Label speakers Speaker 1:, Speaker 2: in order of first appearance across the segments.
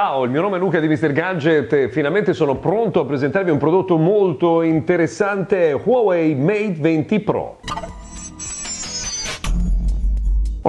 Speaker 1: Ciao, il mio nome è Luca di Mr. Gadget e finalmente sono pronto a presentarvi un prodotto molto interessante Huawei Mate 20 Pro.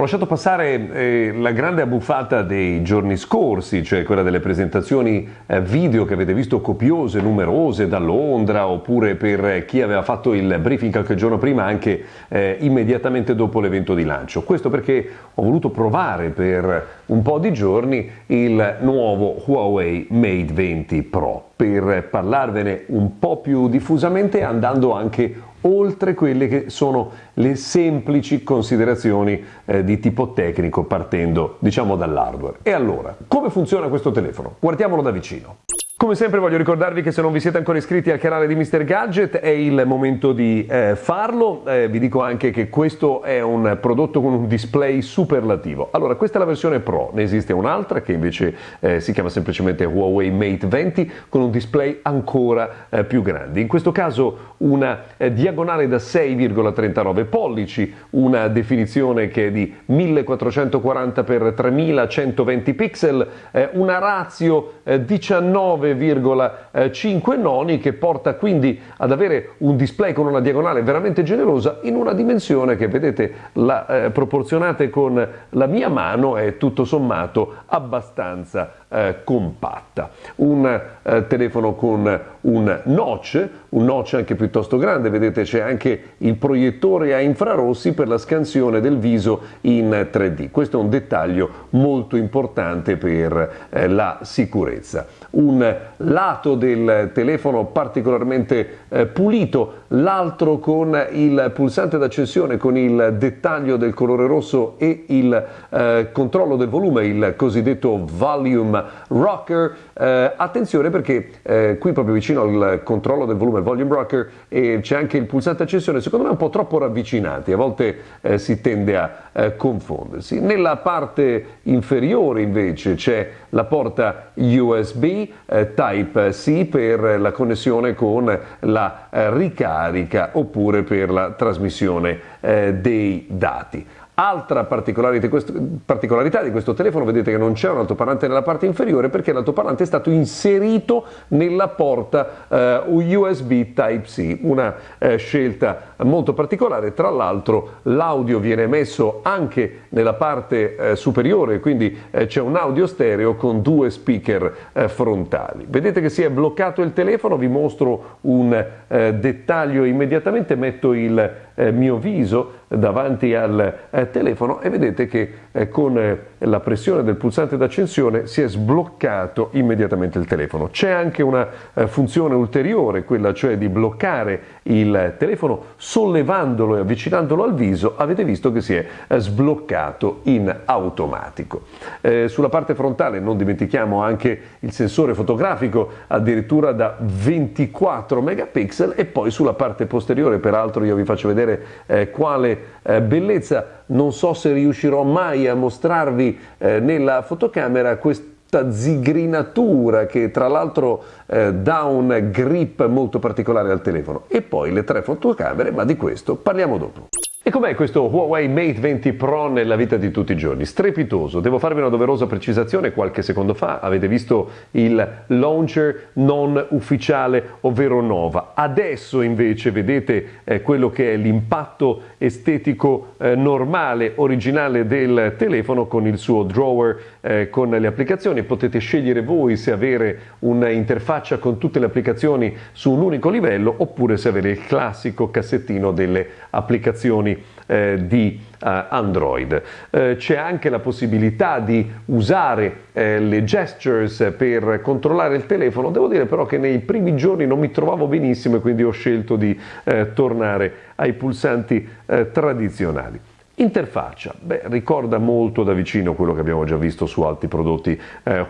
Speaker 1: Ho lasciato passare eh, la grande abbuffata dei giorni scorsi, cioè quella delle presentazioni eh, video che avete visto copiose, numerose da Londra, oppure per chi aveva fatto il briefing qualche giorno prima anche eh, immediatamente dopo l'evento di lancio. Questo perché ho voluto provare per un po' di giorni il nuovo Huawei Mate 20 Pro per parlarvene un po' più diffusamente andando anche oltre quelle che sono le semplici considerazioni eh, di tipo tecnico partendo diciamo dall'hardware. E allora, come funziona questo telefono? Guardiamolo da vicino. Come sempre voglio ricordarvi che se non vi siete ancora iscritti al canale di Mr. Gadget è il momento di eh, farlo, eh, vi dico anche che questo è un prodotto con un display superlativo. Allora questa è la versione Pro, ne esiste un'altra che invece eh, si chiama semplicemente Huawei Mate 20 con un display ancora eh, più grande. In questo caso una eh, diagonale da 6,39 pollici, una definizione che è di 1440 x 3120 pixel, eh, una ratio 19 9,5 noni che porta quindi ad avere un display con una diagonale veramente generosa in una dimensione che vedete la, eh, proporzionate con la mia mano è tutto sommato abbastanza eh, compatta. Un eh, telefono con un notch, un notch anche piuttosto grande, vedete c'è anche il proiettore a infrarossi per la scansione del viso in 3D. Questo è un dettaglio molto importante per eh, la sicurezza. Un lato del telefono particolarmente eh, pulito, l'altro con il pulsante d'accensione con il dettaglio del colore rosso e il eh, controllo del volume, il cosiddetto volume rocker. Eh, attenzione perché eh, qui proprio vicino al controllo del volume volume rocker c'è anche il pulsante accensione, secondo me un po' troppo ravvicinati, a volte eh, si tende a eh, confondersi. Nella parte inferiore invece c'è la porta USB eh, Type-C per la connessione con la eh, ricarica oppure per la trasmissione eh, dei dati. Altra particolarità di, questo, telefono, vedete che non c'è un altoparlante nella parte inferiore perché l'altoparlante è stato inserito nella porta eh, USB Type-C, una eh, scelta molto particolare. Tra l'altro l'audio viene emesso anche nella parte eh, superiore, quindi eh, c'è un audio stereo con due speaker eh, frontali. Vedete che si è bloccato il telefono, vi mostro un eh, dettaglio immediatamente, metto il mio viso davanti al telefono e vedete che eh, con eh, la pressione del pulsante d'accensione si è sbloccato immediatamente il telefono. C'è anche una eh, funzione ulteriore, quella cioè di bloccare il telefono sollevandolo e avvicinandolo al viso, avete visto che si è sbloccato in automatico. Eh, sulla parte frontale non dimentichiamo anche il sensore fotografico addirittura da 24 megapixel e poi sulla parte posteriore, peraltro io vi faccio vedere eh, quale eh, bellezza non so se riuscirò mai a mostrarvi eh, nella fotocamera questa zigrinatura che tra l'altro eh, dà un grip molto particolare al telefono e poi le tre fotocamere ma di questo parliamo dopo. E com'è questo Huawei Mate 20 Pro nella vita di tutti i giorni? Strepitoso, devo farvi una doverosa precisazione, qualche secondo fa avete visto il launcher non ufficiale, ovvero Nova. Adesso invece vedete eh, quello che è l'impatto estetico eh, normale, originale del telefono con il suo drawer, eh, con le applicazioni. Potete scegliere voi se avere un'interfaccia con tutte le applicazioni su un unico livello oppure se avere il classico cassettino delle applicazioni versioni eh, di eh, Android. Eh, c'è anche la possibilità di usare eh, le gestures per controllare il telefono, devo dire però che nei primi giorni non mi trovavo benissimo e quindi ho scelto di eh, tornare ai pulsanti tradizionali. Interfaccia, beh, ricorda molto da vicino quello che abbiamo già visto su altri prodotti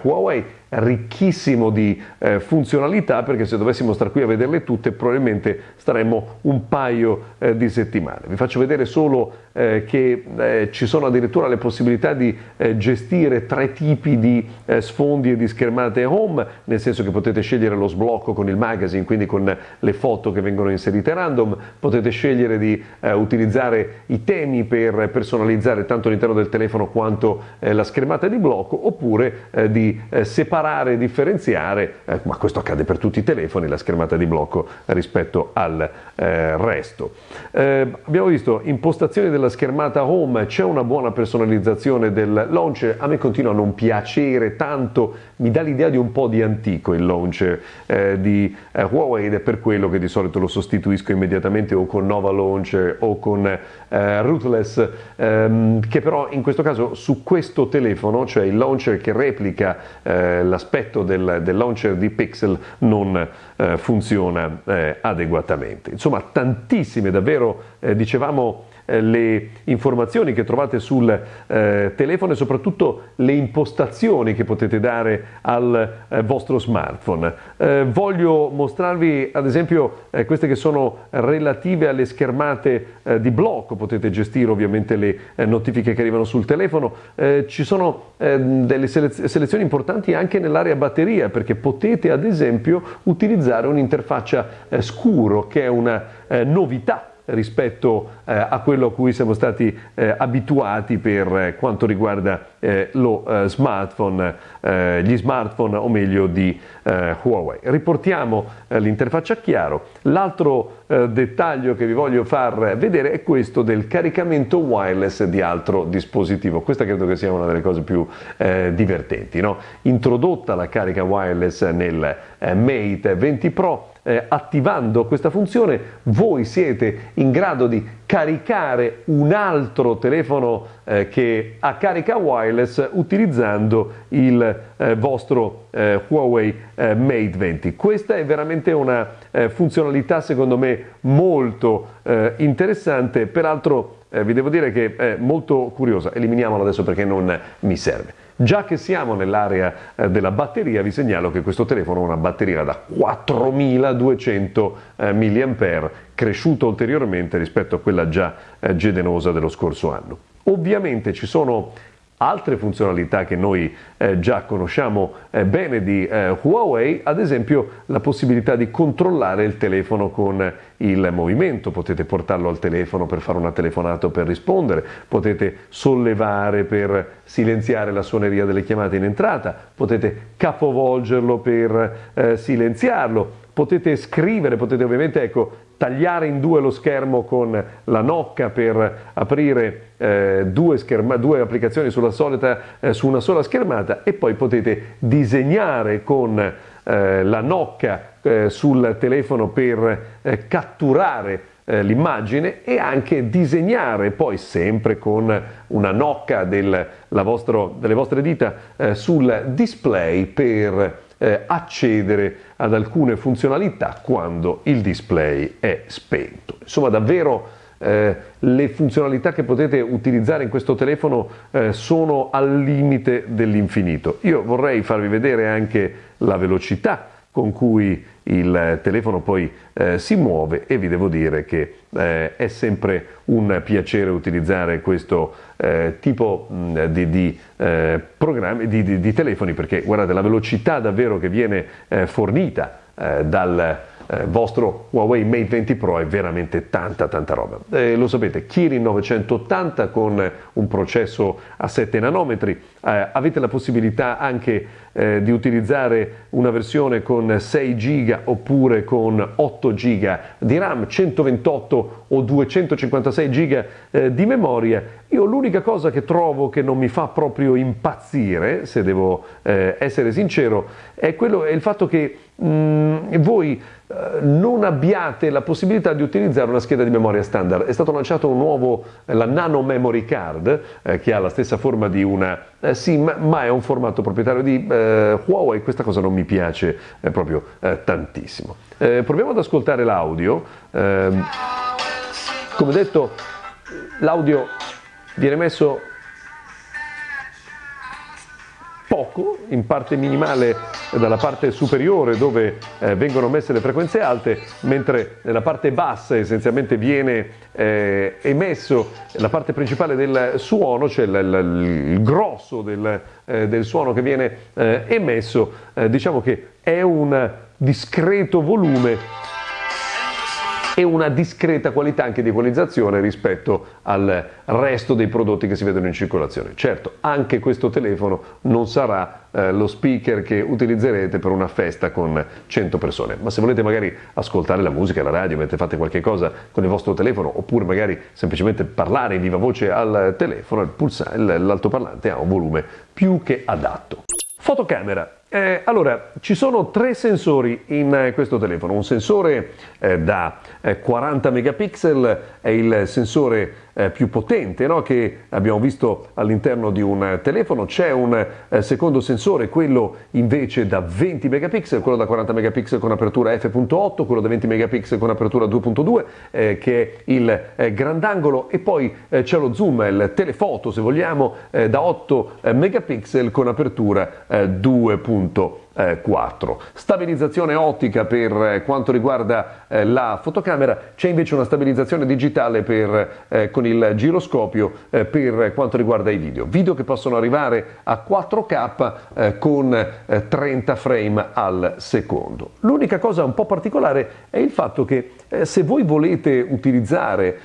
Speaker 1: Huawei, ricchissimo di eh, funzionalità perché se dovessimo stare qui a vederle tutte probabilmente staremmo un paio eh, di settimane. Vi faccio vedere solo eh, che eh, ci sono addirittura le possibilità di eh, gestire tre tipi di eh, sfondi e di schermate home, nel senso che potete scegliere lo sblocco con il magazine, quindi con le foto che vengono inserite random, potete scegliere di utilizzare i temi per personalizzare tanto all'interno del telefono quanto la schermata di blocco oppure di separare imparare a differenziare, eh, ma questo accade per tutti i telefoni, la schermata di blocco rispetto al eh, resto. Eh, abbiamo visto impostazioni della schermata home, c'è una buona personalizzazione del launcher, a me continua a non piacere tanto, mi dà l'idea di un po' di antico il launcher eh, di eh, Huawei ed è per quello che di solito lo sostituisco immediatamente o con Nova Launcher o con eh, Rootless, ehm, che però in questo caso su questo telefono, cioè il launcher che replica eh, l'aspetto del, del, launcher di Pixel, non eh, funziona eh, adeguatamente. Insomma, tantissime davvero, dicevamo, le informazioni che trovate sul eh, telefono e soprattutto le impostazioni che potete dare al eh, vostro smartphone. Eh, voglio mostrarvi ad esempio eh, queste che sono relative alle schermate eh, di blocco, potete gestire ovviamente le notifiche che arrivano sul telefono, ci sono delle selez- selezioni importanti anche nell'area batteria perché potete ad esempio utilizzare un'interfaccia scuro che è una novità rispetto eh, a quello a cui siamo stati eh, abituati per eh, quanto riguarda eh, lo eh, smartphone, gli smartphone o meglio di Huawei. Riportiamo l'interfaccia chiaro. L'altro dettaglio che vi voglio far vedere è questo del caricamento wireless di altro dispositivo. Questa credo che sia una delle cose più divertenti. No? Introdotta la carica wireless nel Mate 20 Pro eh, attivando questa funzione voi siete in grado di caricare un altro telefono eh, che ha carica wireless utilizzando il eh, vostro eh, Huawei eh, Mate 20. Questa è veramente una eh, funzionalità secondo me molto interessante, peraltro vi devo dire che è molto curiosa, eliminiamola adesso perché non mi serve. Già che siamo nell'area eh, della batteria, vi segnalo che questo telefono ha una batteria da 4200 eh, mAh, cresciuta ulteriormente rispetto a quella già eh, gedenosa dello scorso anno. Ovviamente ci sono altre funzionalità che noi eh, già conosciamo eh, bene di eh, Huawei, ad esempio la possibilità di controllare il telefono con il movimento, potete portarlo al telefono per fare una telefonata o per rispondere, potete sollevare per silenziare la suoneria delle chiamate in entrata, potete capovolgerlo per eh, silenziarlo, potete scrivere, potete ovviamente ecco, tagliare in due lo schermo con la nocca per aprire eh, due, scherma, due, applicazioni solita, eh, su una sola schermata e poi potete disegnare con eh, la nocca eh, sul telefono per eh, catturare eh, l'immagine e anche disegnare poi sempre con una nocca del, vostro, delle vostre dita sul display per accedere ad alcune funzionalità quando il display è spento. Insomma, davvero eh, le funzionalità che potete utilizzare in questo telefono eh, sono al limite dell'infinito. Io vorrei farvi vedere anche la velocità con cui il telefono poi eh, si muove e vi devo dire che eh, è sempre un piacere utilizzare questo eh, tipo mh, di, di, eh, programmi, di, di, telefoni perché guardate la velocità davvero che viene eh, fornita eh, dal eh, vostro Huawei Mate 20 Pro è veramente tanta tanta roba. Eh, lo sapete, Kirin 980 con un processo a 7 nanometri, eh, avete la possibilità anche eh, di utilizzare una versione con 6 GB oppure con 8 GB di RAM, 128 o 256 GB eh, di memoria. Io l'unica cosa che trovo che non mi fa proprio impazzire, se devo eh, essere sincero, è, quello, è il fatto che mh, mm, voi non abbiate la possibilità di utilizzare una scheda di memoria standard. È stato lanciato un nuovo, eh, la Nano Memory Card, eh, che ha la stessa forma di una eh, SIM, ma è un formato proprietario di eh, Huawei. Questa cosa non mi piace eh, proprio tantissimo. proviamo ad ascoltare l'audio. Ehm, come detto, l'audio viene messo poco, in parte minimale dalla parte superiore dove eh, vengono messe le frequenze alte, mentre nella parte bassa essenzialmente viene eh, emesso la parte principale del suono, cioè il, il, il grosso del, eh, del, suono che viene eh, emesso, eh, diciamo che è un discreto volume e una discreta qualità anche di equalizzazione rispetto al resto dei prodotti che si vedono in circolazione. Certo, anche questo telefono non sarà eh, lo speaker che utilizzerete per una festa con 100 persone, ma se volete magari ascoltare la musica, la radio, mentre fate qualche cosa con il vostro telefono oppure magari semplicemente parlare in viva voce al telefono, l'altoparlante ha un volume più che adatto. Fotocamera. Eh, allora, ci sono tre sensori in eh, questo telefono. Un sensore eh, da 40 eh, megapixel è il sensore eh, più potente no? che abbiamo visto all'interno di un telefono. C'è un eh, secondo sensore, quello invece da 20 megapixel, quello da 40 megapixel con apertura f.8, quello da 20 megapixel con apertura 2.2 che è il grandangolo e poi c'è lo zoom, il telefoto se vogliamo, da 8 megapixel con apertura 2.2. 4. Stabilizzazione ottica per eh, quanto riguarda eh, la fotocamera, c'è invece una stabilizzazione digitale per, eh, con il giroscopio eh, per quanto riguarda i video. Video che possono arrivare a 4K eh, con 30 frame al secondo. L'unica cosa un po' particolare è il fatto che se voi volete utilizzare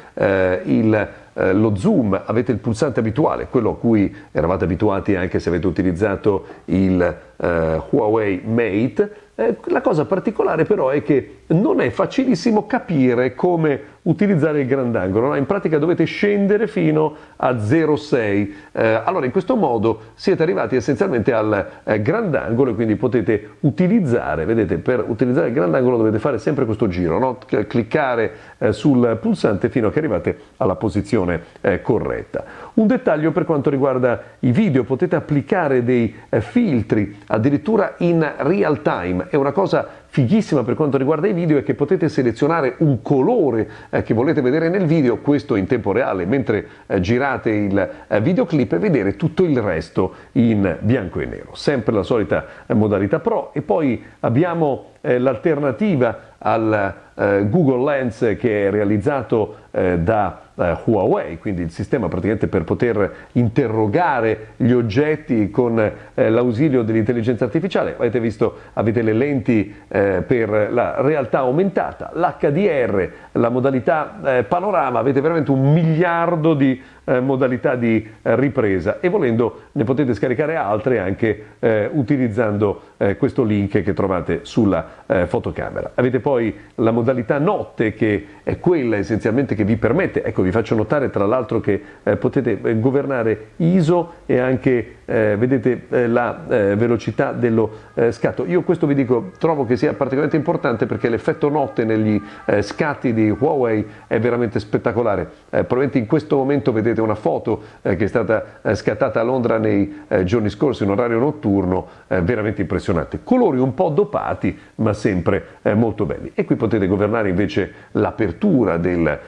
Speaker 1: il eh, lo zoom, avete il pulsante abituale, quello a cui eravate abituati anche se avete utilizzato il eh, Huawei Mate, eh, la cosa particolare però è che non è facilissimo capire come utilizzare il grandangolo, no? in pratica dovete scendere fino a 0,6, eh, allora in questo modo siete arrivati essenzialmente al eh, grandangolo e quindi potete utilizzare, vedete per utilizzare il grandangolo dovete fare sempre questo giro, no? cliccare eh, sul pulsante fino a che arrivate alla posizione eh, corretta. Un dettaglio per quanto riguarda i video, potete applicare dei eh, filtri addirittura in real time, è una cosa fighissima per quanto riguarda i video è che potete selezionare un colore eh, che volete vedere nel video, questo in tempo reale, mentre eh, girate il videoclip e vedere tutto il resto in bianco e nero. Sempre la solita modalità Pro e poi abbiamo l'alternativa al eh, Google Lens che è realizzato da eh, Huawei, quindi il sistema praticamente per poter interrogare gli oggetti con eh, l'ausilio dell'intelligenza artificiale. Avete visto, avete le lenti eh, per la realtà aumentata, l'HDR, la modalità eh, panorama, avete veramente un miliardo di eh, modalità di eh, ripresa e volendo ne potete scaricare altre anche eh, utilizzando eh, questo link che trovate sulla eh, fotocamera. Avete poi la modalità notte che è quella essenzialmente che vi permette, ecco vi faccio notare tra l'altro che potete governare ISO e anche vedete la velocità dello scatto. Io questo vi dico, trovo che sia particolarmente importante perché l'effetto notte negli scatti di Huawei è veramente spettacolare. probabilmente in questo momento vedete una foto eh, che è stata eh, scattata a Londra nei eh, giorni scorsi in orario notturno, eh, veramente impressionante. Colori un po' dopati, ma sempre eh, molto belli. E qui potete governare invece l'apertura del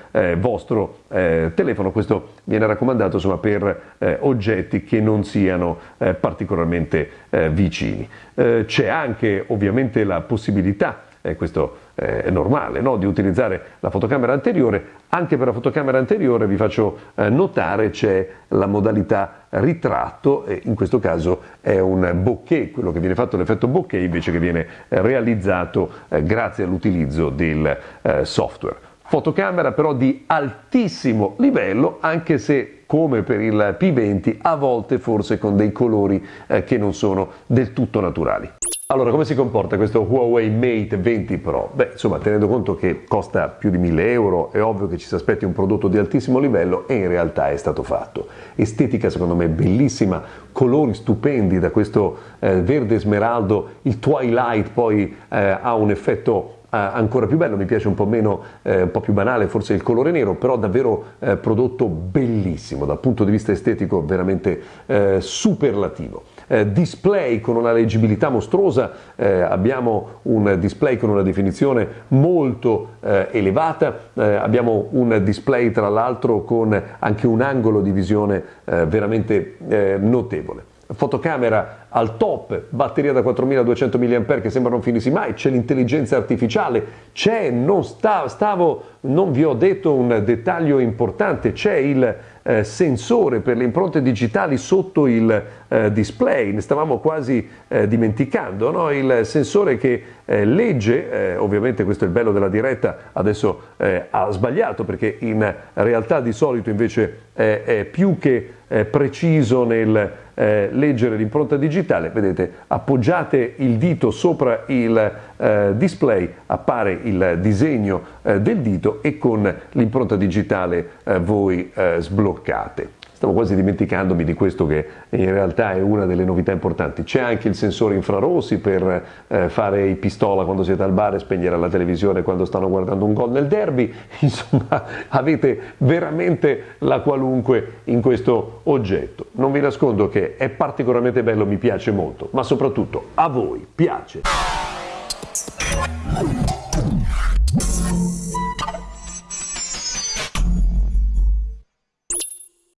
Speaker 1: eh, telefono, questo viene raccomandato insomma, per oggetti che non siano particolarmente vicini. c'è anche ovviamente la possibilità e questo eh, è normale, no? di utilizzare la fotocamera anteriore. Anche per la fotocamera anteriore vi faccio eh, notare c'è la modalità ritratto in questo caso è un bokeh, quello che viene fatto l'effetto bokeh invece che viene eh, realizzato eh, grazie all'utilizzo del eh, software. Fotocamera però di altissimo livello anche se come per il P20 a volte forse con dei colori eh, che non sono del tutto naturali. Allora, come si comporta questo Huawei Mate 20 Pro? Beh, insomma, tenendo conto che costa più di 1000 euro, è ovvio che ci si aspetti un prodotto di altissimo livello e in realtà è stato fatto. Estetica secondo me bellissima, colori stupendi da questo eh, verde smeraldo, il twilight poi eh, ha un effetto ancora più bello, mi piace un po' meno, eh, un po' più banale forse il colore nero, però davvero eh, prodotto bellissimo, dal punto di vista estetico veramente eh, superlativo eh, display con una leggibilità mostruosa, eh, abbiamo un display con una definizione molto eh, elevata, eh, abbiamo un display tra l'altro con anche un angolo di visione eh, veramente eh, notevole. Fotocamera al top, batteria da 4200 mAh che sembra non finirsi mai, c'è l'intelligenza artificiale, c'è, non sta, stavo, non vi ho detto un dettaglio importante, c'è il eh, sensore per le impronte digitali sotto il eh, display, ne stavamo quasi eh, dimenticando, no? il sensore che eh, legge, eh, ovviamente questo è il bello della diretta, adesso eh, ha sbagliato perché in realtà di solito invece è più che preciso nel leggere l'impronta digitale, vedete, appoggiate il dito sopra il eh, display, appare il disegno eh, del dito e con l'impronta digitale voi sbloccate. Stavo quasi dimenticandomi di questo che in realtà è una delle novità importanti. C'è anche il sensore infrarossi per eh, fare i pistola quando siete al bar e spegnere la televisione quando stanno guardando un gol nel derby. Insomma, avete veramente la qualunque in questo oggetto. Non vi nascondo che è particolarmente bello, mi piace molto, ma soprattutto a voi piace.